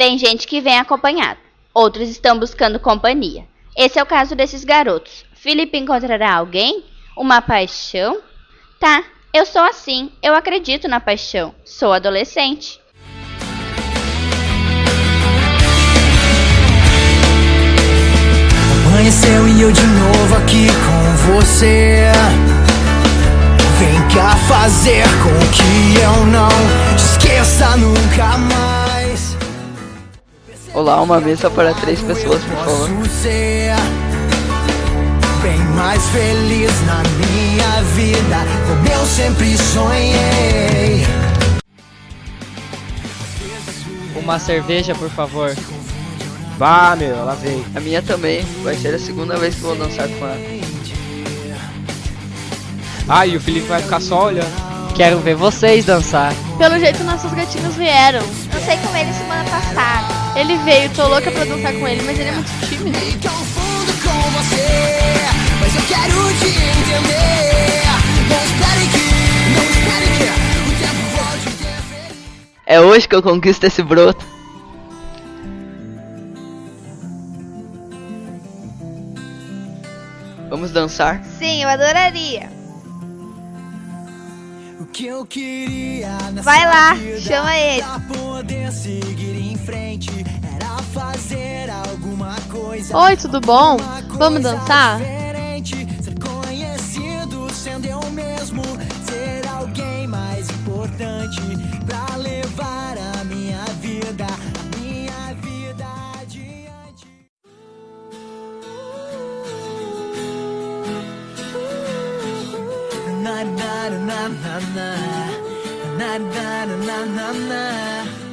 Tem gente que vem acompanhado, outros estão buscando companhia. Esse é o caso desses garotos. Felipe encontrará alguém? Uma paixão? Tá, eu sou assim, eu acredito na paixão. Sou adolescente. Amanheceu e eu de novo aqui com você. Vem cá fazer com que eu não te esqueça nunca. Olá, uma mesa para três pessoas, por favor. Bem mais feliz na minha vida, como eu sempre sonhei. Uma cerveja, por favor. Vá, meu, ela vem. A minha também. Vai ser a segunda vez que vou dançar com ela. Ah, e o Felipe vai ficar só olhando. Quero ver vocês dançar. Pelo jeito nossos gatinhos vieram. Não sei com ele semana passada. Ele veio, tô louca pra dançar com ele, mas ele é muito tímido. Me confundo com você, mas eu quero te entender. Não espere que, não espere que o tempo volte interferir. É hoje que eu conquisto esse broto. Vamos dançar? Sim, eu adoraria. O que eu queria nessa Vai lá, chama ele. Frente era fazer alguma coisa. Oi, tudo bom? Vamos dançar? Diferente, ser conhecido sendo eu mesmo, ser alguém mais importante pra levar a minha vida, a minha vida adiante. Na na na na na na na na na na